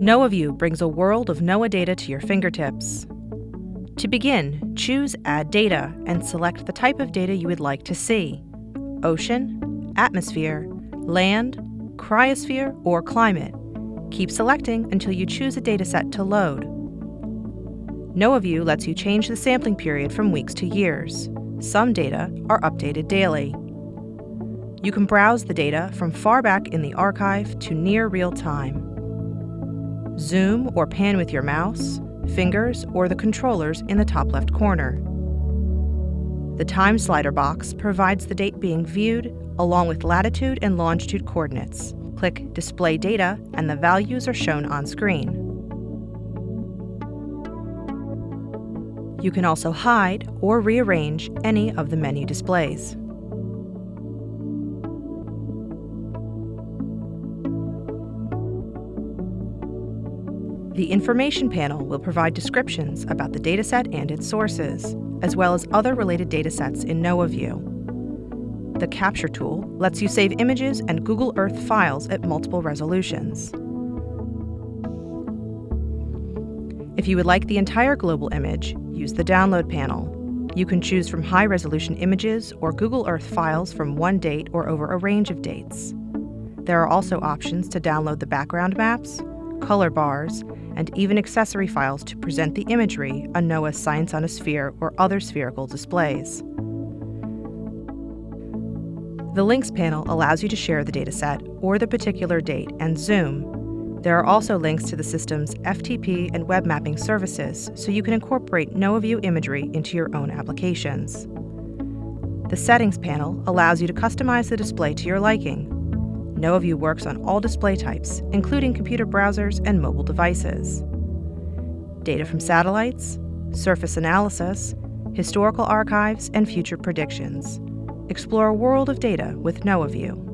NOAA View brings a world of NOAA data to your fingertips. To begin, choose Add Data and select the type of data you would like to see ocean, atmosphere, land, cryosphere, or climate. Keep selecting until you choose a dataset to load. NOAA View lets you change the sampling period from weeks to years. Some data are updated daily. You can browse the data from far back in the archive to near real time. Zoom or pan with your mouse, fingers, or the controllers in the top left corner. The time slider box provides the date being viewed along with latitude and longitude coordinates. Click Display Data and the values are shown on screen. You can also hide or rearrange any of the menu displays. The Information panel will provide descriptions about the dataset and its sources, as well as other related datasets in NOAA View. The Capture tool lets you save images and Google Earth files at multiple resolutions. If you would like the entire global image, use the Download panel. You can choose from high-resolution images or Google Earth files from one date or over a range of dates. There are also options to download the background maps, color bars, and even accessory files to present the imagery on NOAA's Science on a Sphere or other spherical displays. The Links panel allows you to share the dataset or the particular date and zoom. There are also links to the system's FTP and web mapping services, so you can incorporate NOAA View imagery into your own applications. The Settings panel allows you to customize the display to your liking, NOAA View works on all display types, including computer browsers and mobile devices. Data from satellites, surface analysis, historical archives, and future predictions. Explore a world of data with NOAA View.